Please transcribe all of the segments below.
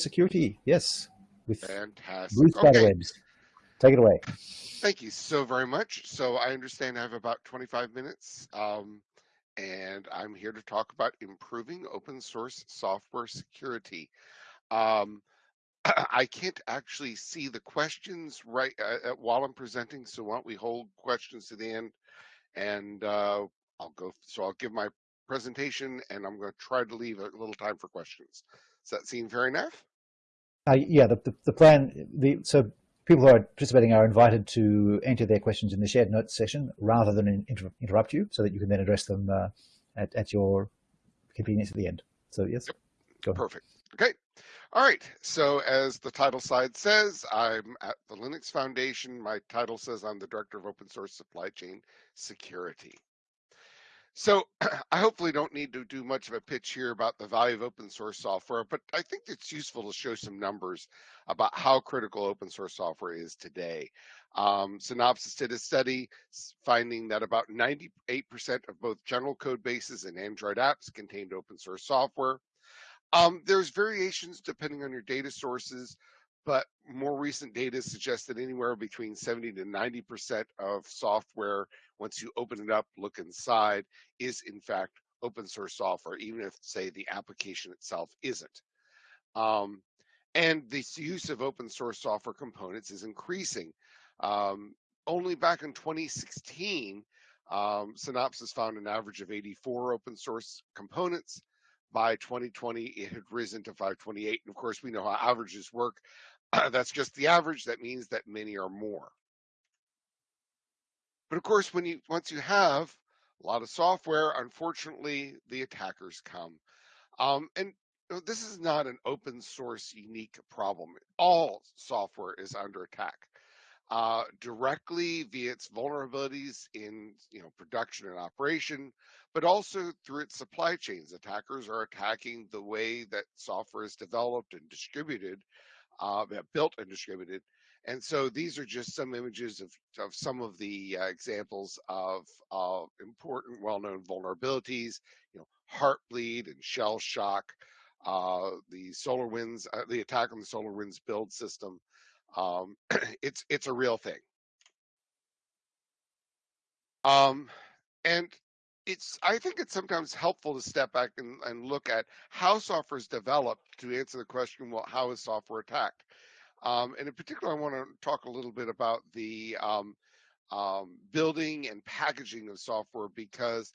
security. Yes, with Fantastic. Bruce okay. Take it away. Thank you so very much. So I understand I have about 25 minutes, um, and I'm here to talk about improving open source software security. Um, I can't actually see the questions right uh, uh, while I'm presenting, so why don't we hold questions to the end, and uh, I'll go. So I'll give my presentation, and I'm going to try to leave a little time for questions. Does that seem fair enough? Uh, yeah, the, the, the plan. The so people who are participating are invited to enter their questions in the shared notes session rather than inter interrupt you, so that you can then address them uh, at at your convenience at the end. So yes. Perfect. Okay. All right, so as the title slide says, I'm at the Linux Foundation. My title says I'm the Director of Open Source Supply Chain Security. So I hopefully don't need to do much of a pitch here about the value of open source software, but I think it's useful to show some numbers about how critical open source software is today. Um, Synopsys did a study finding that about 98% of both general code bases and Android apps contained open source software. Um, there's variations depending on your data sources, but more recent data suggests that anywhere between 70 to 90% of software, once you open it up, look inside, is in fact open source software, even if, say, the application itself isn't. Um, and the use of open source software components is increasing. Um, only back in 2016, um, Synopsys found an average of 84 open source components by 2020, it had risen to 528. And of course, we know how averages work. That's just the average. That means that many are more. But of course, when you once you have a lot of software, unfortunately, the attackers come. Um, and this is not an open source unique problem. All software is under attack. Uh, directly via its vulnerabilities in you know production and operation, but also through its supply chains. Attackers are attacking the way that software is developed and distributed, uh, built and distributed. And so these are just some images of, of some of the uh, examples of important, well-known vulnerabilities. You know, Heartbleed and Shell Shock, uh, the SolarWinds, uh, the attack on the SolarWinds build system. Um, it's it's a real thing. Um, and it's I think it's sometimes helpful to step back and, and look at how software is developed to answer the question, well, how is software attacked? Um, and in particular, I want to talk a little bit about the um, um, building and packaging of software because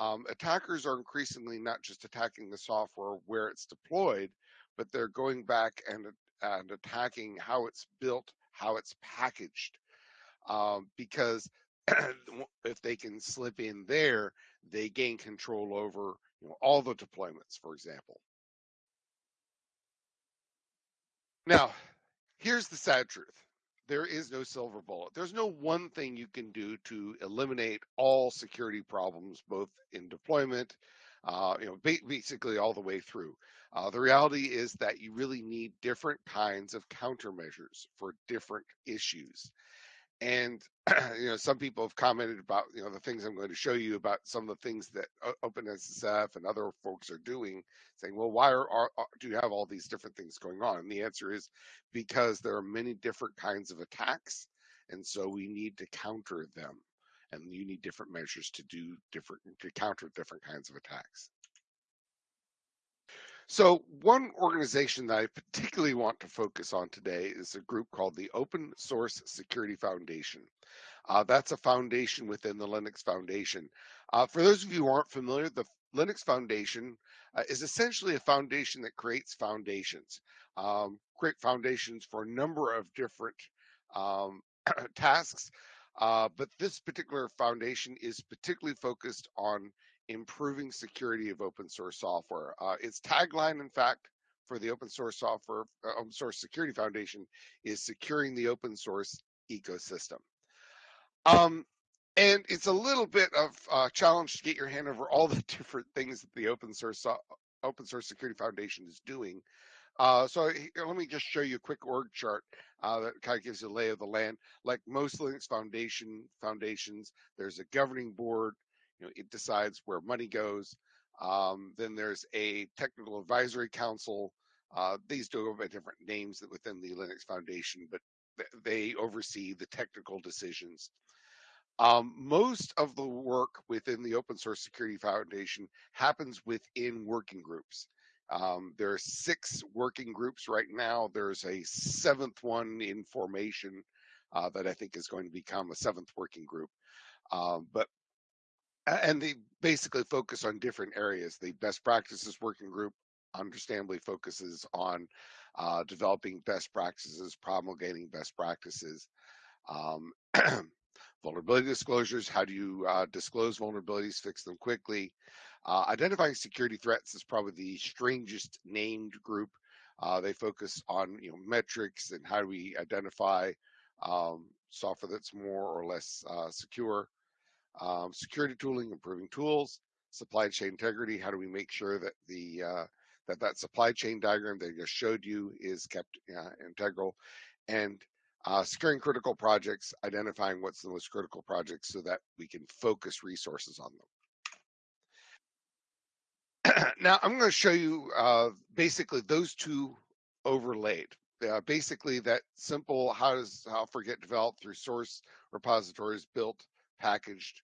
um, attackers are increasingly not just attacking the software where it's deployed, but they're going back and, and attacking how it's built, how it's packaged. Um, because if they can slip in there, they gain control over you know, all the deployments, for example. Now, here's the sad truth. There is no silver bullet. There's no one thing you can do to eliminate all security problems, both in deployment, uh, you know, basically all the way through. Uh, the reality is that you really need different kinds of countermeasures for different issues. And you know, some people have commented about you know the things I'm going to show you about some of the things that OpenSSF and other folks are doing, saying, well, why are, are, do you have all these different things going on? And the answer is because there are many different kinds of attacks, and so we need to counter them, and you need different measures to do different to counter different kinds of attacks. So one organization that I particularly want to focus on today is a group called the Open Source Security Foundation. Uh, that's a foundation within the Linux Foundation. Uh, for those of you who aren't familiar, the Linux Foundation uh, is essentially a foundation that creates foundations, um, create foundations for a number of different um, tasks. Uh, but this particular foundation is particularly focused on improving security of open source software. Uh, its tagline, in fact, for the open source software, uh, open source security foundation is securing the open source ecosystem. Um, and it's a little bit of a challenge to get your hand over all the different things that the open source open source security foundation is doing. Uh, so let me just show you a quick org chart uh, that kind of gives you a lay of the land. Like most Linux Foundation foundations, there's a governing board, you know, it decides where money goes. Um, then there's a technical advisory council Uh, these do have different names within the Linux Foundation, but they oversee the technical decisions. Um, most of the work within the Open Source Security Foundation happens within working groups. Um, there are six working groups right now. There's a seventh one in formation uh, that I think is going to become a seventh working group. Um, but and they basically focus on different areas. The best practices working group understandably focuses on uh, developing best practices, promulgating best practices. Um, vulnerability disclosures, how do you uh, disclose vulnerabilities, fix them quickly. Uh, identifying security threats is probably the strangest named group. Uh, they focus on you know metrics and how do we identify um, software that's more or less uh, secure. Um, security tooling, improving tools, supply chain integrity. How do we make sure that the uh, that that supply chain diagram that I just showed you is kept uh, integral, and uh, securing critical projects, identifying what's the most critical projects so that we can focus resources on them. now I'm going to show you uh, basically those two overlaid. Uh, basically that simple how does Alpha get developed through source repositories built, packaged.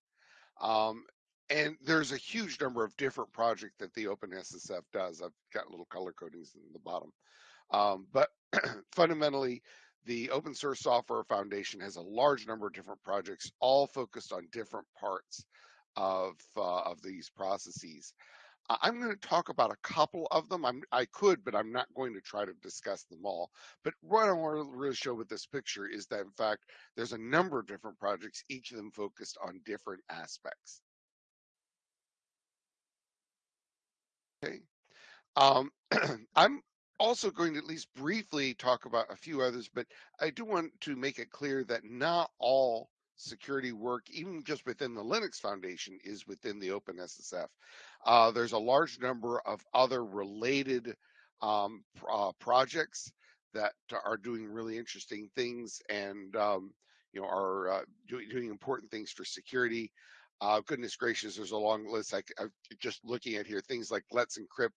Um, and there's a huge number of different projects that the OpenSSF does. I've got little color codings in the bottom. Um, but fundamentally, the Open Source Software Foundation has a large number of different projects, all focused on different parts of uh, of these processes. I'm going to talk about a couple of them. I'm, I could, but I'm not going to try to discuss them all. But what I want to really show with this picture is that, in fact, there's a number of different projects, each of them focused on different aspects. Okay. Um, I'm also going to at least briefly talk about a few others, but I do want to make it clear that not all security work, even just within the Linux Foundation, is within the OpenSSF. Uh, there's a large number of other related um, uh, projects that are doing really interesting things and um, you know are uh, doing, doing important things for security. Uh, goodness gracious, there's a long list. I, I just looking at here things like Let's Encrypt,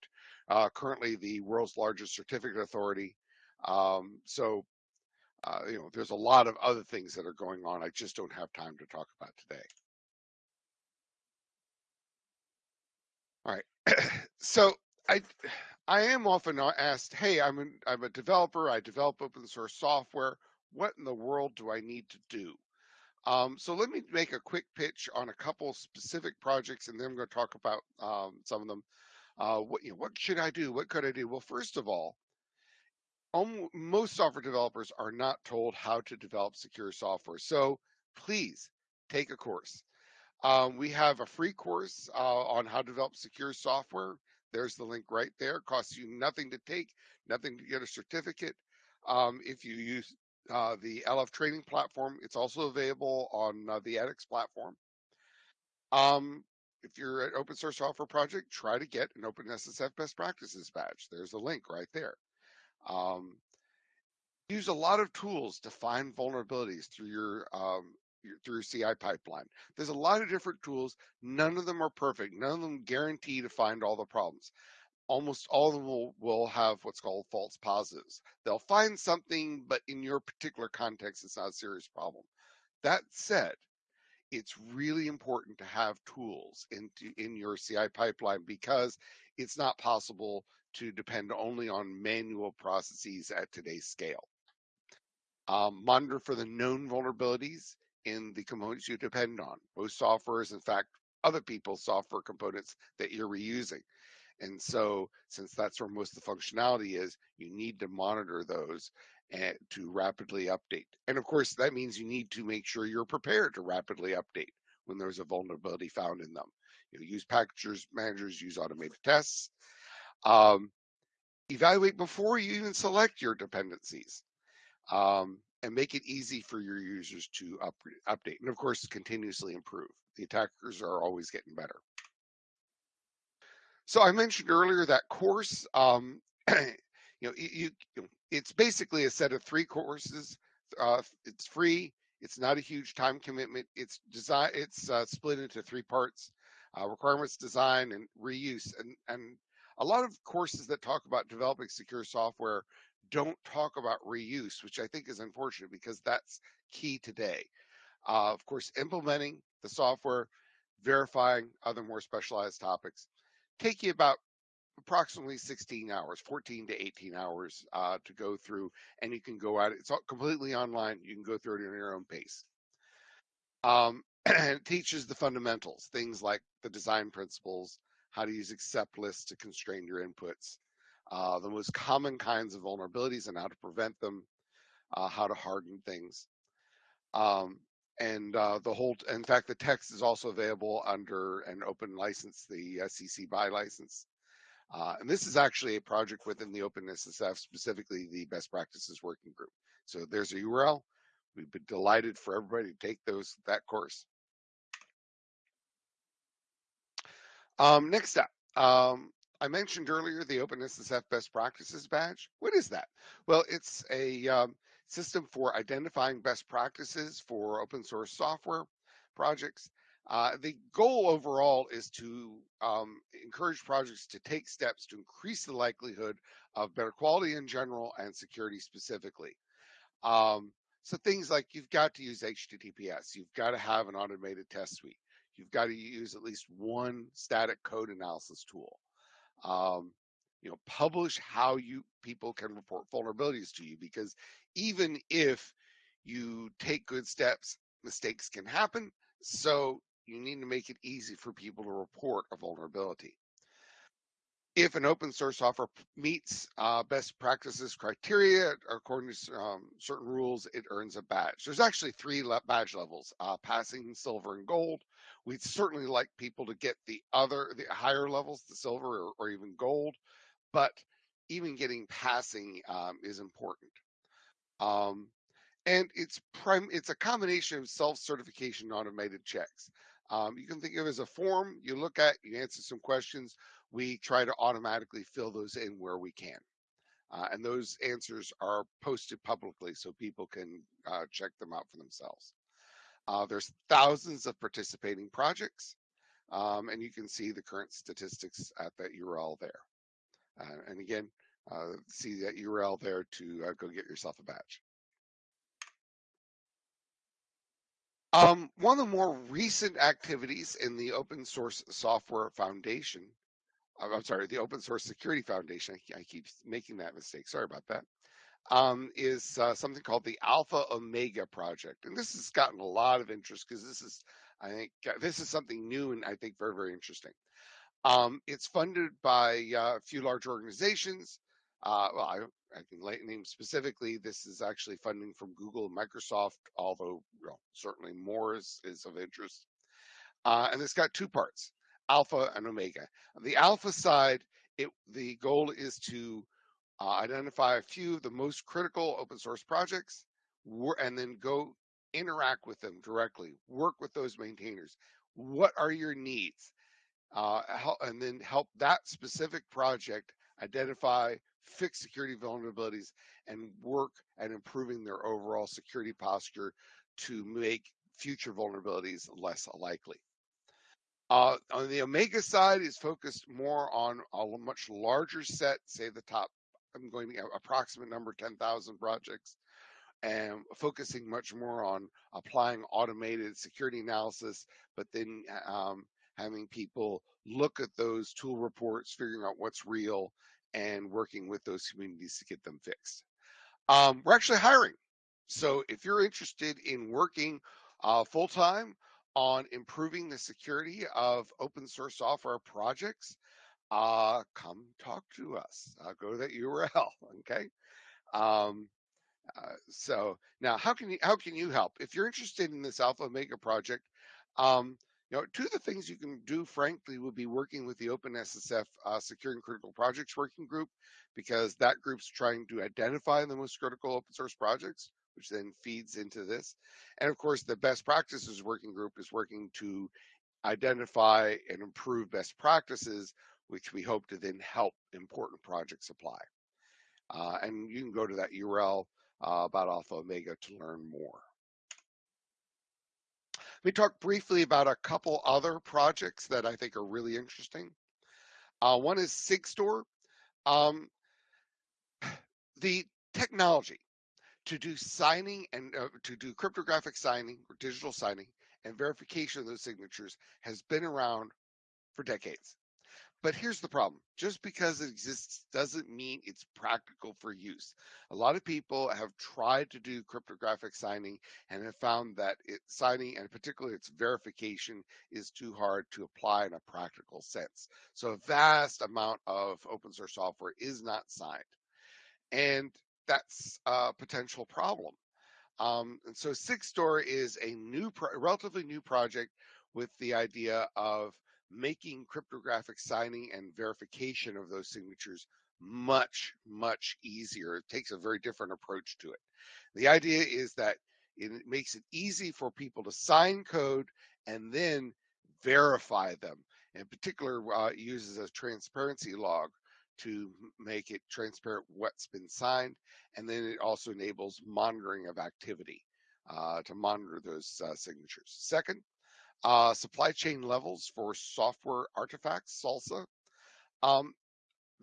uh, currently the world's largest certificate authority. Um, so, uh, you know, there's a lot of other things that are going on. I just don't have time to talk about today. All right. so I, I am often asked, "Hey, I'm I'm a developer. I develop open source software. What in the world do I need to do?" Um, so let me make a quick pitch on a couple specific projects, and then I'm going to talk about um, some of them. Uh, what you know, what should I do? What could I do? Well, first of all, most software developers are not told how to develop secure software. So please take a course. Um, we have a free course uh, on how to develop secure software. There's the link right there. Costs you nothing to take, nothing to get a certificate. Um, if you use uh, the LF training platform. It's also available on uh, the edX platform. Um, if you're an open source software project, try to get an OpenSSF best practices badge. There's a link right there. Um, use a lot of tools to find vulnerabilities through your, um, your through CI pipeline. There's a lot of different tools. None of them are perfect. None of them guarantee to find all the problems almost all of them will, will have what's called false positives. They'll find something, but in your particular context, it's not a serious problem. That said, it's really important to have tools in, in your CI pipeline because it's not possible to depend only on manual processes at today's scale. Um, monitor for the known vulnerabilities in the components you depend on. Most software is, in fact, other people's software components that you're reusing. And so, since that's where most of the functionality is, you need to monitor those and to rapidly update. And of course, that means you need to make sure you're prepared to rapidly update when there's a vulnerability found in them. You know, use packagers, managers, use automated tests. Um, evaluate before you even select your dependencies. Um, and make it easy for your users to up, update. And of course, continuously improve. The attackers are always getting better. So I mentioned earlier that course. Um, you know, you, you, it's basically a set of three courses. Uh, it's free. It's not a huge time commitment. It's design. It's uh, split into three parts: uh, requirements, design, and reuse. And and a lot of courses that talk about developing secure software don't talk about reuse, which I think is unfortunate because that's key today. Uh, of course, implementing the software, verifying other more specialized topics, take you about approximately 16 hours, 14 to 18 hours uh, to go through, and you can go at it. It's all completely online. You can go through it at your own pace. Um, and it teaches the fundamentals, things like the design principles, how to use accept lists to constrain your inputs, uh, the most common kinds of vulnerabilities and how to prevent them, uh, how to harden things. Um, and uh, the whole, in fact, the text is also available under an open license, the CC BY license. Uh, and this is actually a project within the OpenSSF, specifically the best practices working group. So there's a URL. We've been delighted for everybody to take those that course. Um, next up, um, I mentioned earlier the OpenSSF Best Practices Badge. What is that? Well, it's a um, system for identifying best practices for open source software projects. Uh, the goal overall is to um, encourage projects to take steps to increase the likelihood of better quality in general and security specifically. Um, so things like you've got to use HTTPS, you've got to have an automated test suite, you've got to use at least one static code analysis tool. Um, you know, publish how you people can report vulnerabilities to you because even if you take good steps, mistakes can happen. So you need to make it easy for people to report a vulnerability. If an open source software meets uh, best practices criteria according to um, certain rules, it earns a badge. There's actually three le badge levels: uh, passing, silver, and gold. We'd certainly like people to get the other, the higher levels, the silver or, or even gold, but even getting passing um, is important. Um, and it's prime, it's a combination of self-certification automated checks. Um, you can think of it as a form you look at, you answer some questions. We try to automatically fill those in where we can. Uh, and those answers are posted publicly so people can uh, check them out for themselves. Uh, there's thousands of participating projects, um, and you can see the current statistics at that URL there. Uh, and again, uh, see that URL there to uh, go get yourself a badge. Um, one of the more recent activities in the Open Source Software Foundation, uh, I'm sorry, the Open Source Security Foundation, I keep making that mistake, sorry about that, um, is uh, something called the Alpha Omega Project. And this has gotten a lot of interest because this is, I think, uh, this is something new and I think very, very interesting. Um, it's funded by uh, a few large organizations. Uh, well, I, I can name specifically. This is actually funding from Google and Microsoft, although certainly more is, is of interest. Uh, and it's got two parts, alpha and omega. On the alpha side, it, the goal is to uh, identify a few of the most critical open source projects and then go interact with them directly, work with those maintainers. What are your needs? Uh, help, and then help that specific project identify, fix security vulnerabilities, and work at improving their overall security posture to make future vulnerabilities less likely. Uh, on the Omega side is focused more on a much larger set, say the top, I'm going to approximate number 10,000 projects, and focusing much more on applying automated security analysis, but then um, having people look at those tool reports, figuring out what's real, and working with those communities to get them fixed. Um, we're actually hiring. So if you're interested in working uh, full time on improving the security of open source software projects, uh, come talk to us. Uh, go to that URL. Okay. Um, uh, so now, how can you how can you help if you're interested in this Alpha Omega project? Um, you know, two of the things you can do, frankly, would be working with the OpenSSF uh, Securing Critical Projects Working Group, because that group's trying to identify the most critical open source projects, which then feeds into this. And of course, the Best Practices Working Group is working to identify and improve best practices, which we hope to then help important projects apply. Uh, and you can go to that URL uh, about Alpha Omega to learn more. Let me talk briefly about a couple other projects that I think are really interesting. Uh, one is SigStore. Um, the technology to do signing and uh, to do cryptographic signing or digital signing and verification of those signatures has been around for decades. But here's the problem. Just because it exists doesn't mean it's practical for use. A lot of people have tried to do cryptographic signing and have found that it, signing and particularly its verification is too hard to apply in a practical sense. So a vast amount of open source software is not signed. And that's a potential problem. Um, and so SigStore is a new, relatively new project with the idea of making cryptographic signing and verification of those signatures much, much easier. It takes a very different approach to it. The idea is that it makes it easy for people to sign code and then verify them. In particular, uh, uses a transparency log to make it transparent what's been signed. And then it also enables monitoring of activity uh, to monitor those uh, signatures. Second, uh, supply chain levels for software artifacts, SLSA. Um,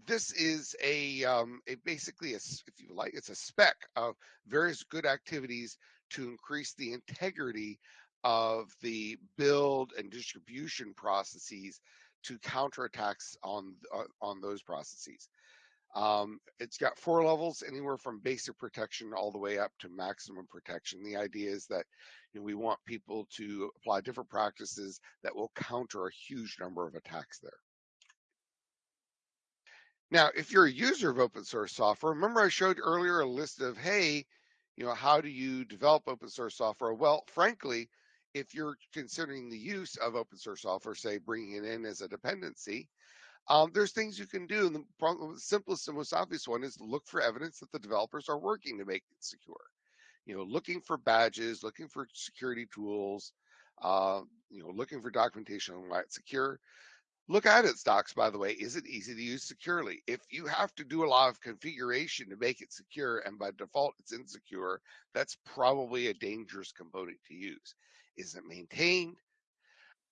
this is a, um, a basically, a, if you like, it's a spec of various good activities to increase the integrity of the build and distribution processes to counter attacks on uh, on those processes. Um, it's got four levels, anywhere from basic protection all the way up to maximum protection. The idea is that you know, we want people to apply different practices that will counter a huge number of attacks there. Now, if you're a user of open source software, remember I showed earlier a list of, hey, you know, how do you develop open source software? Well, frankly, if you're considering the use of open source software, say bringing it in as a dependency, um, there's things you can do. And the, the simplest and most obvious one is to look for evidence that the developers are working to make it secure. You know, looking for badges, looking for security tools, uh, you know, looking for documentation on why it's secure. Look at its docs, by the way. Is it easy to use securely? If you have to do a lot of configuration to make it secure and by default it's insecure, that's probably a dangerous component to use. Is it maintained?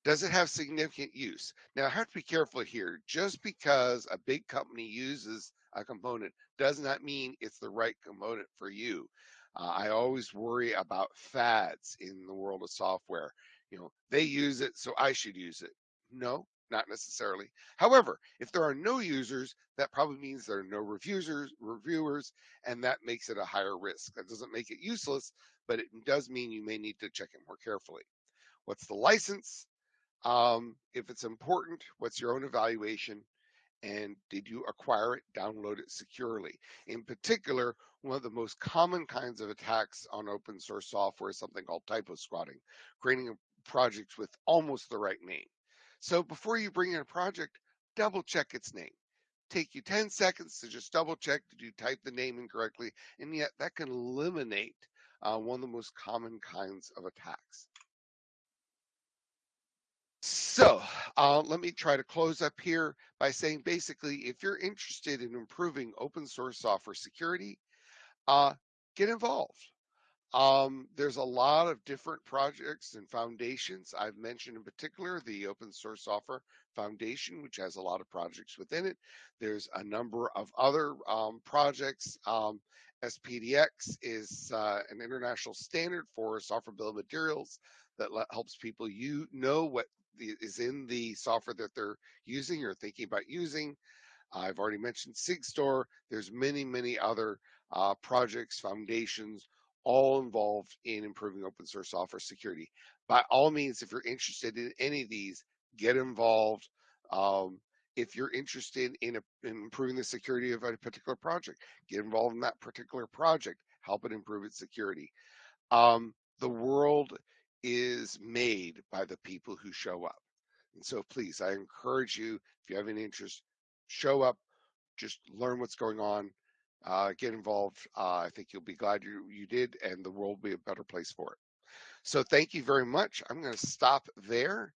Does it have significant use? Now, I have to be careful here. Just because a big company uses a component does not mean it's the right component for you. Uh, I always worry about fads in the world of software. You know, they use it, so I should use it. No, not necessarily. However, if there are no users, that probably means there are no reviewers, reviewers, and that makes it a higher risk. That doesn't make it useless, but it does mean you may need to check it more carefully. What's the license? Um, if it's important, what's your own evaluation? And did you acquire it, download it securely? In particular, one of the most common kinds of attacks on open source software is something called typo squatting, creating a project with almost the right name. So before you bring in a project, double check its name. Take you 10 seconds to just double check did you type the name incorrectly, and yet that can eliminate uh, one of the most common kinds of attacks. So uh, let me try to close up here by saying basically, if you're interested in improving open source software security, uh, get involved. Um, there's a lot of different projects and foundations. I've mentioned in particular the Open Source Software Foundation, which has a lot of projects within it. There's a number of other um, projects. Um, SPDX is uh, an international standard for software bill of materials that helps people you know what is in the software that they're using or thinking about using. I've already mentioned SigStore. There's many, many other uh, projects, foundations, all involved in improving open source software security. By all means, if you're interested in any of these, get involved. Um, if you're interested in, a, in, improving the security of a particular project, get involved in that particular project, help it improve its security. Um, the world is made by the people who show up. And so please, I encourage you, if you have any interest, show up, just learn what's going on, uh, get involved. Uh, I think you'll be glad you, you did, and the world will be a better place for it. So thank you very much. I'm going to stop there